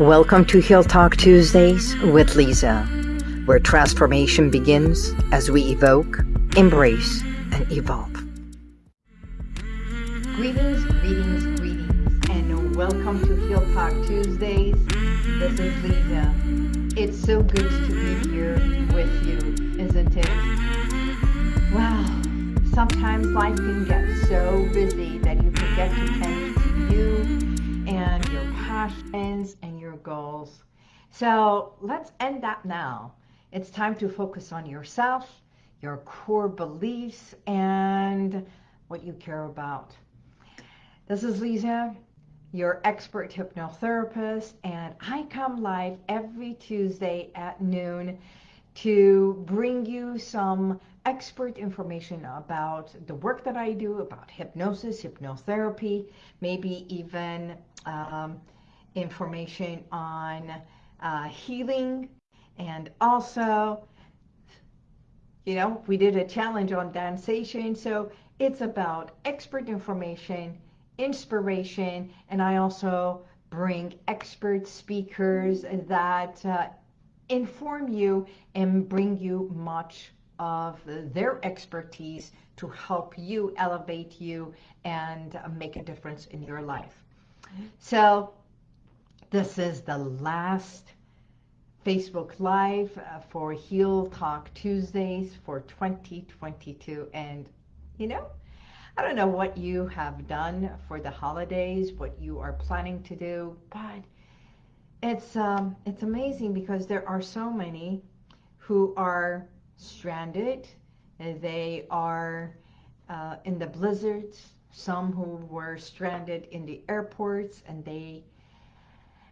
Welcome to Heal Talk Tuesdays with Lisa, where transformation begins as we evoke, embrace, and evolve. Greetings, greetings, greetings, and welcome to Heal Talk Tuesdays. This is Lisa. It's so good to be here with you, isn't it? Wow, sometimes life can get so busy that you forget to tend to you and your passions and goals. So let's end that now. It's time to focus on yourself, your core beliefs, and what you care about. This is Lisa, your expert hypnotherapist, and I come live every Tuesday at noon to bring you some expert information about the work that I do, about hypnosis, hypnotherapy, maybe even um, information on uh, healing and also you know we did a challenge on dancing so it's about expert information inspiration and I also bring expert speakers that uh, inform you and bring you much of their expertise to help you elevate you and make a difference in your life. So this is the last Facebook Live uh, for Heal Talk Tuesdays for 2022. And, you know, I don't know what you have done for the holidays, what you are planning to do, but it's, um, it's amazing because there are so many who are stranded. They are uh, in the blizzards, some who were stranded in the airports and they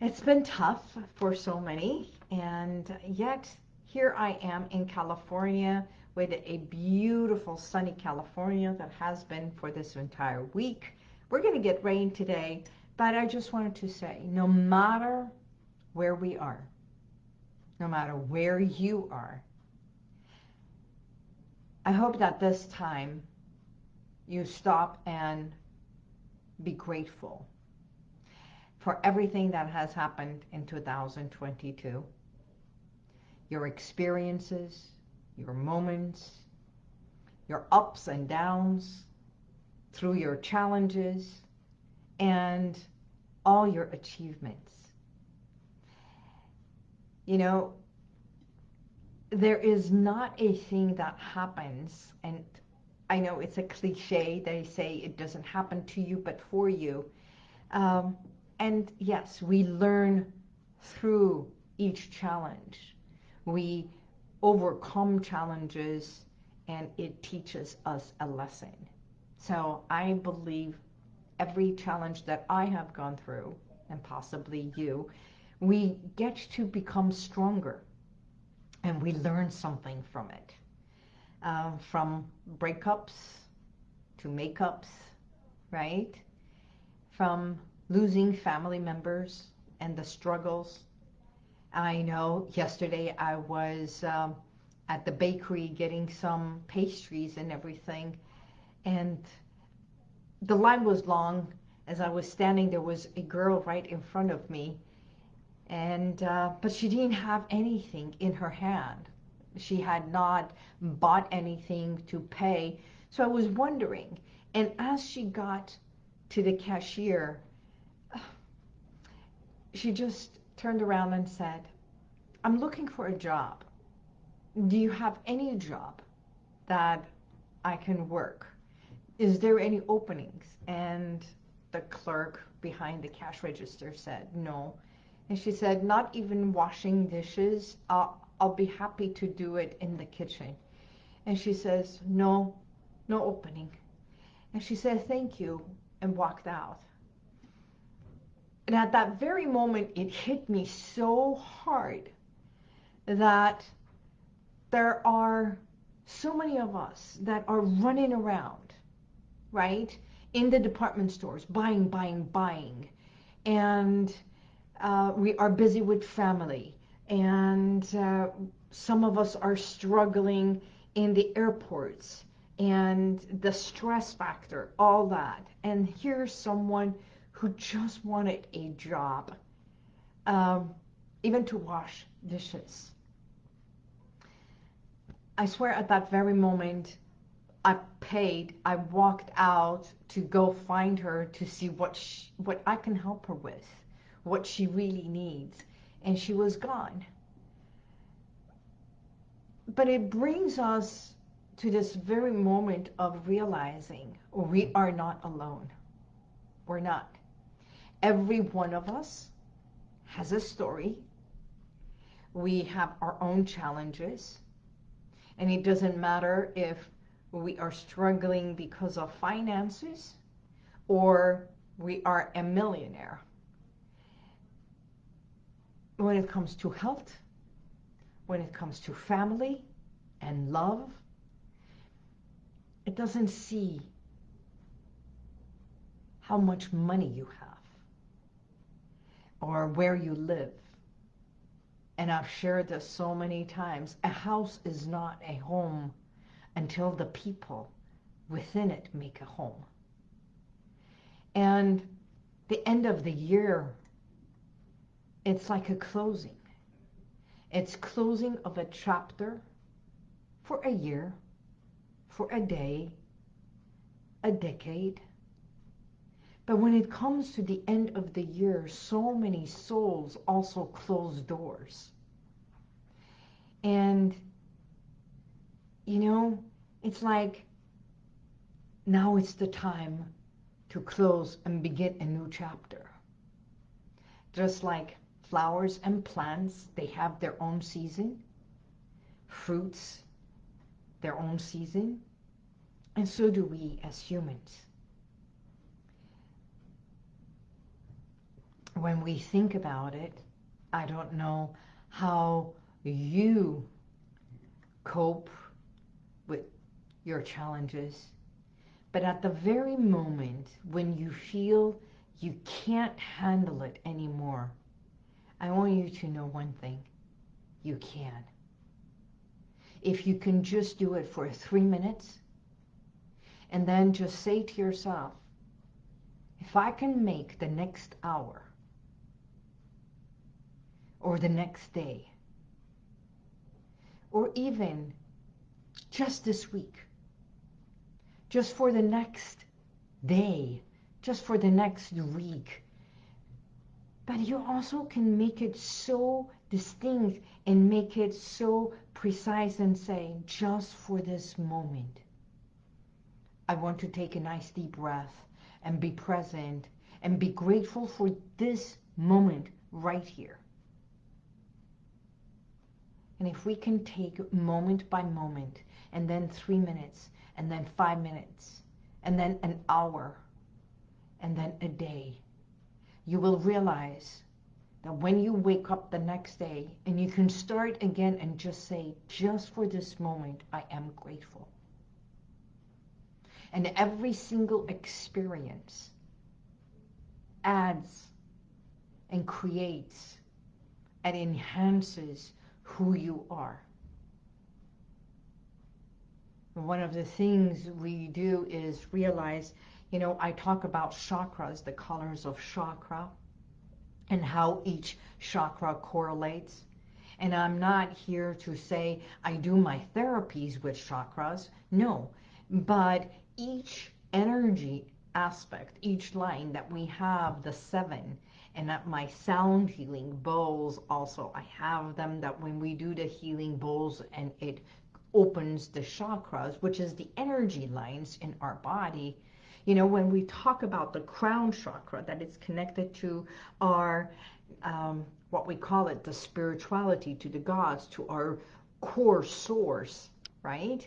it's been tough for so many, and yet here I am in California with a beautiful sunny California that has been for this entire week. We're going to get rain today, but I just wanted to say, no matter where we are, no matter where you are, I hope that this time you stop and be grateful for everything that has happened in 2022. Your experiences, your moments, your ups and downs, through your challenges, and all your achievements. You know, there is not a thing that happens, and I know it's a cliche, they say it doesn't happen to you, but for you. Um, and yes, we learn through each challenge. We overcome challenges and it teaches us a lesson. So I believe every challenge that I have gone through, and possibly you, we get to become stronger and we learn something from it. Uh, from breakups to makeups, right? From losing family members and the struggles. I know yesterday I was um, at the bakery getting some pastries and everything and the line was long. As I was standing there was a girl right in front of me and uh, but she didn't have anything in her hand. She had not bought anything to pay. So I was wondering and as she got to the cashier she just turned around and said, I'm looking for a job. Do you have any job that I can work? Is there any openings? And the clerk behind the cash register said, no. And she said, not even washing dishes. I'll, I'll be happy to do it in the kitchen. And she says, no, no opening. And she said, thank you, and walked out. And at that very moment, it hit me so hard that there are so many of us that are running around, right, in the department stores, buying, buying, buying. And uh, we are busy with family. And uh, some of us are struggling in the airports and the stress factor, all that. And here's someone who just wanted a job. um, even to wash dishes. I swear at that very moment, I paid, I walked out to go find her to see what, she, what I can help her with, what she really needs. And she was gone. But it brings us to this very moment of realizing we are not alone. We're not. Every one of us has a story. We have our own challenges. And it doesn't matter if we are struggling because of finances or we are a millionaire. When it comes to health, when it comes to family and love, it doesn't see how much money you have or where you live. And I've shared this so many times. A house is not a home until the people within it make a home. And the end of the year, it's like a closing. It's closing of a chapter for a year, for a day, a decade. But when it comes to the end of the year, so many souls also close doors. And, you know, it's like now it's the time to close and begin a new chapter. Just like flowers and plants, they have their own season. Fruits, their own season. And so do we as humans. When we think about it, I don't know how you cope with your challenges. But at the very moment when you feel you can't handle it anymore, I want you to know one thing. You can. If you can just do it for three minutes, and then just say to yourself, if I can make the next hour or the next day or even just this week, just for the next day, just for the next week. But you also can make it so distinct and make it so precise and say, just for this moment. I want to take a nice deep breath and be present and be grateful for this moment right here. And if we can take moment by moment and then three minutes and then five minutes and then an hour and then a day, you will realize that when you wake up the next day and you can start again and just say, just for this moment, I am grateful. And every single experience adds and creates and enhances who you are. One of the things we do is realize, you know, I talk about chakras, the colors of chakra, and how each chakra correlates. And I'm not here to say I do my therapies with chakras. No, but each energy aspect, each line that we have, the seven, and my sound healing bowls also, I have them that when we do the healing bowls and it opens the chakras, which is the energy lines in our body, you know, when we talk about the crown chakra, that it's connected to our, um, what we call it, the spirituality, to the gods, to our core source, right?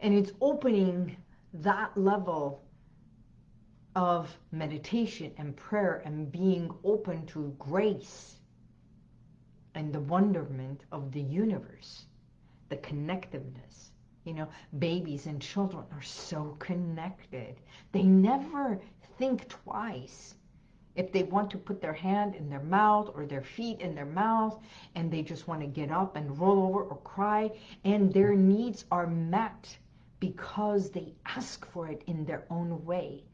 And it's opening that level of meditation and prayer and being open to grace and the wonderment of the universe, the connectiveness. You know, babies and children are so connected. They never think twice if they want to put their hand in their mouth or their feet in their mouth and they just want to get up and roll over or cry and their needs are met because they ask for it in their own way.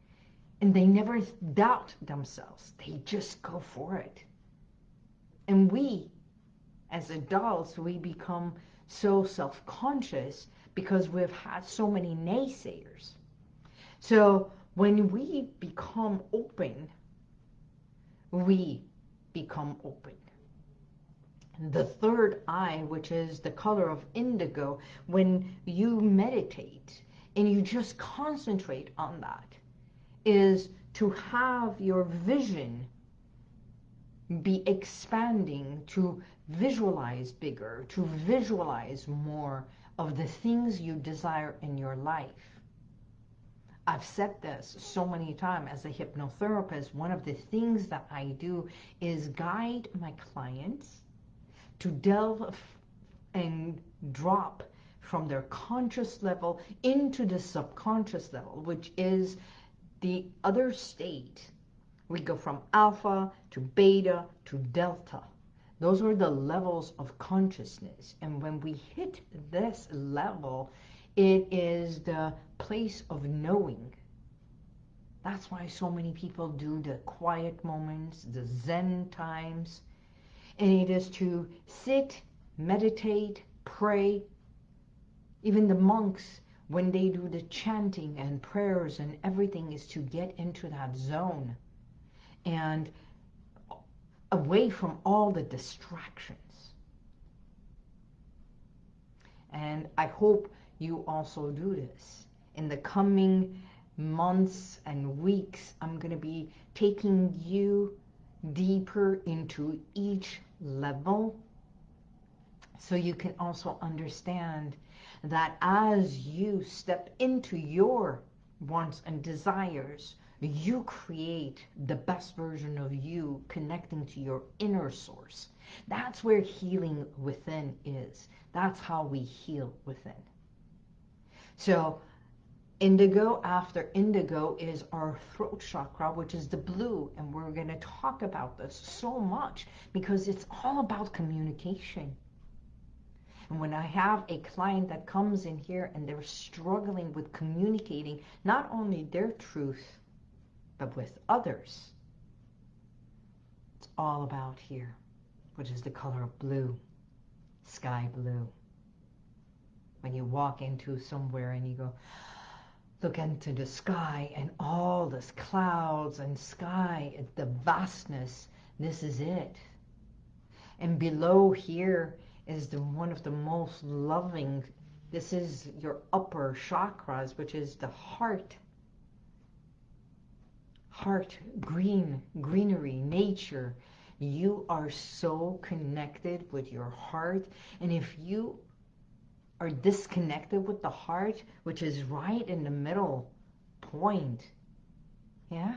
And they never doubt themselves. They just go for it. And we, as adults, we become so self-conscious because we've had so many naysayers. So when we become open, we become open. The third eye, which is the color of indigo, when you meditate and you just concentrate on that, is to have your vision be expanding, to visualize bigger, to visualize more of the things you desire in your life. I've said this so many times as a hypnotherapist. One of the things that I do is guide my clients to delve and drop from their conscious level into the subconscious level, which is the other state. We go from alpha to beta to delta. Those are the levels of consciousness. And when we hit this level, it is the place of knowing. That's why so many people do the quiet moments, the Zen times. And it is to sit, meditate, pray. Even the monks, when they do the chanting and prayers and everything, is to get into that zone and away from all the distractions. And I hope you also do this. In the coming months and weeks, I'm going to be taking you deeper into each level so you can also understand that as you step into your wants and desires, you create the best version of you connecting to your inner source. That's where healing within is. That's how we heal within. So indigo after indigo is our throat chakra, which is the blue. And we're going to talk about this so much because it's all about communication. And when I have a client that comes in here and they're struggling with communicating not only their truth, but with others, it's all about here, which is the color of blue, sky blue when you walk into somewhere and you go, look into the sky and all this clouds and sky, the vastness, this is it. And below here is the one of the most loving, this is your upper chakras, which is the heart. Heart, green, greenery, nature. You are so connected with your heart. And if you are disconnected with the heart, which is right in the middle point. Yeah?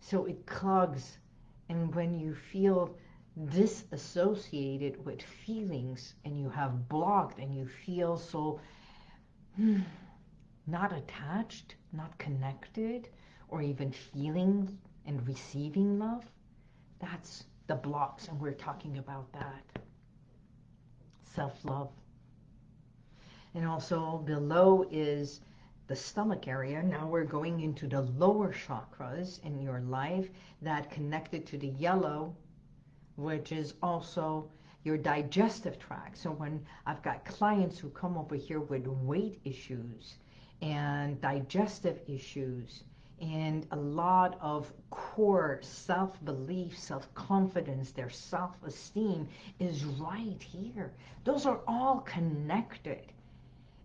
So it clogs. And when you feel disassociated with feelings and you have blocked and you feel so hmm, not attached, not connected, or even feeling and receiving love, that's the blocks. And we're talking about that. Self-love. And also below is the stomach area. Now we're going into the lower chakras in your life that connected to the yellow, which is also your digestive tract. So when I've got clients who come over here with weight issues and digestive issues and a lot of core self-belief, self-confidence, their self-esteem is right here. Those are all connected.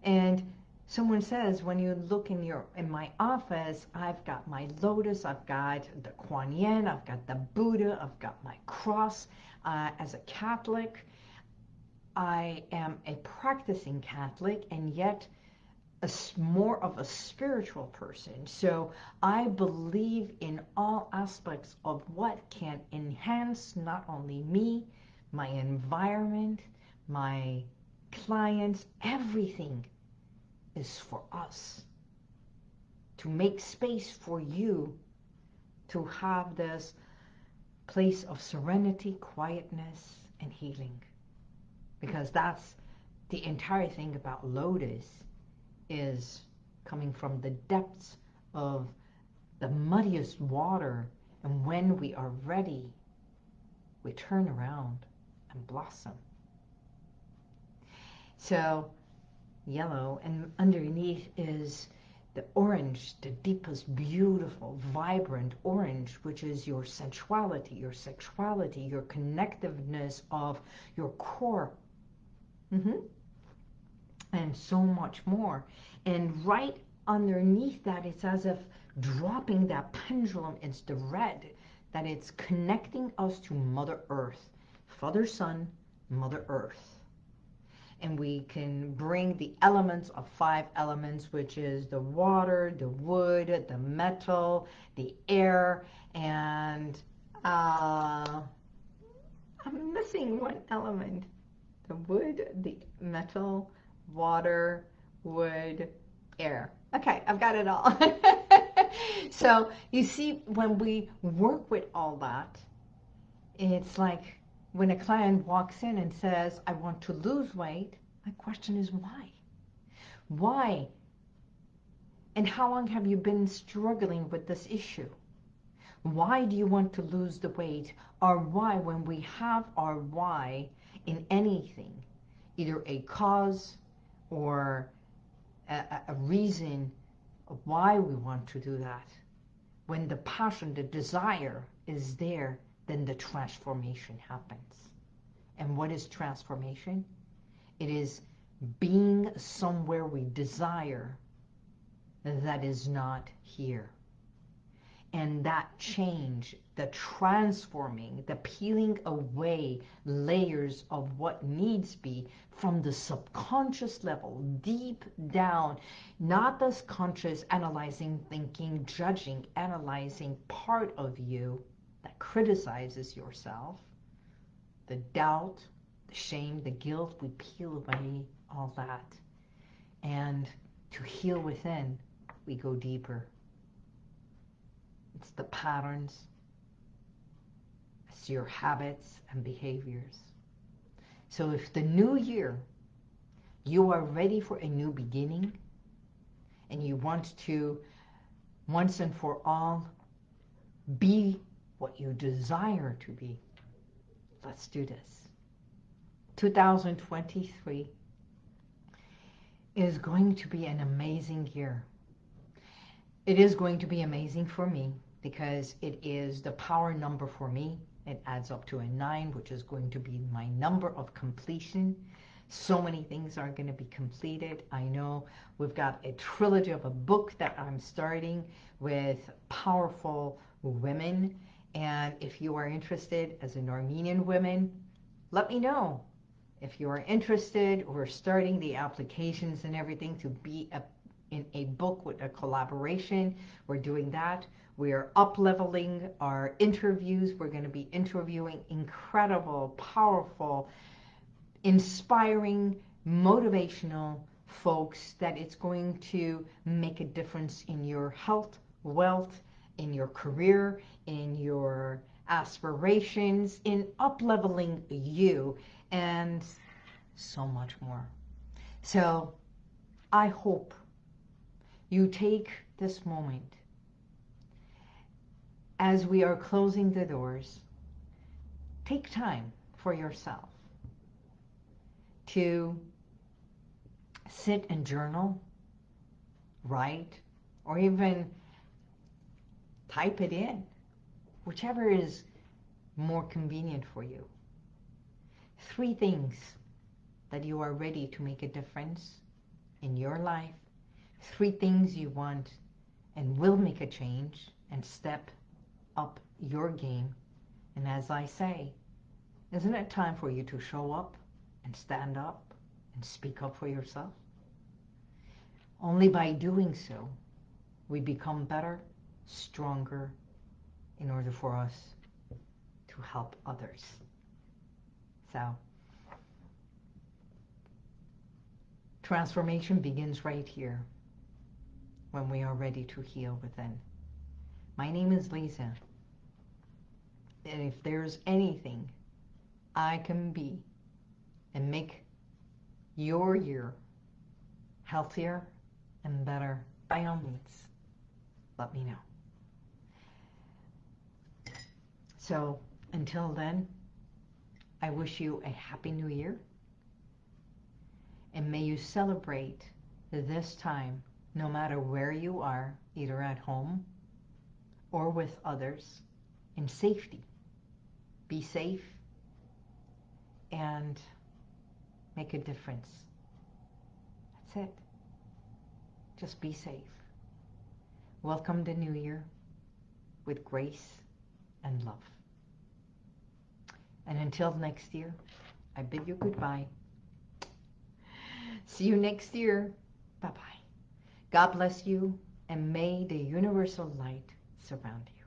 And someone says, when you look in your in my office, I've got my lotus, I've got the Kuan Yin, I've got the Buddha, I've got my cross. Uh, as a Catholic, I am a practicing Catholic, and yet a, more of a spiritual person. So I believe in all aspects of what can enhance not only me, my environment, my clients, everything is for us to make space for you to have this place of serenity, quietness, and healing. Because that's the entire thing about lotus is coming from the depths of the muddiest water and when we are ready we turn around and blossom. So yellow and underneath is the orange, the deepest, beautiful, vibrant orange, which is your sensuality, your sexuality, your connectiveness of your core. Mm -hmm. And so much more. And right underneath that, it's as if dropping that pendulum, it's the red, that it's connecting us to Mother Earth, Father, Son, Mother Earth and we can bring the elements of five elements, which is the water, the wood, the metal, the air, and uh, I'm missing one element. The wood, the metal, water, wood, air. Okay, I've got it all. so you see, when we work with all that, it's like when a client walks in and says, I want to lose weight, my question is why? Why? And how long have you been struggling with this issue? Why do you want to lose the weight? Or why, when we have our why in anything, either a cause or a, a reason why we want to do that, when the passion, the desire is there, then the transformation happens. And what is transformation? It is being somewhere we desire that is not here. And that change, the transforming, the peeling away layers of what needs be from the subconscious level, deep down, not this conscious analyzing, thinking, judging, analyzing part of you, that criticizes yourself, the doubt, the shame, the guilt, we peel away all that. And to heal within, we go deeper. It's the patterns, it's your habits and behaviors. So if the new year, you are ready for a new beginning, and you want to, once and for all, be what you desire to be. Let's do this. 2023 is going to be an amazing year. It is going to be amazing for me because it is the power number for me. It adds up to a nine, which is going to be my number of completion. So many things are going to be completed. I know we've got a trilogy of a book that I'm starting with powerful women and if you are interested as an Armenian woman, let me know. If you are interested, we're starting the applications and everything to be a, in a book with a collaboration. We're doing that. We are up-leveling our interviews. We're going to be interviewing incredible, powerful, inspiring, motivational folks that it's going to make a difference in your health, wealth, in your career, in your aspirations, in up-leveling you, and so much more. So I hope you take this moment as we are closing the doors, take time for yourself to sit and journal, write, or even type it in, whichever is more convenient for you. Three things that you are ready to make a difference in your life. Three things you want and will make a change and step up your game. And as I say, isn't it time for you to show up and stand up and speak up for yourself? Only by doing so, we become better stronger in order for us to help others. So, transformation begins right here when we are ready to heal within. My name is Lisa. And if there's anything I can be and make your year healthier and better, by all means, let me know. So until then, I wish you a happy new year. And may you celebrate this time no matter where you are, either at home or with others, in safety. Be safe and make a difference. That's it. Just be safe. Welcome the new year with grace and love. And until next year, I bid you goodbye. See you next year. Bye-bye. God bless you, and may the universal light surround you.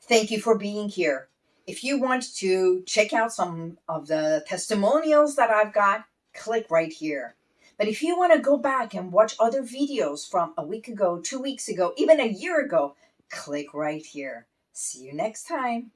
Thank you for being here. If you want to check out some of the testimonials that I've got, click right here. But if you want to go back and watch other videos from a week ago, two weeks ago, even a year ago, click right here. See you next time.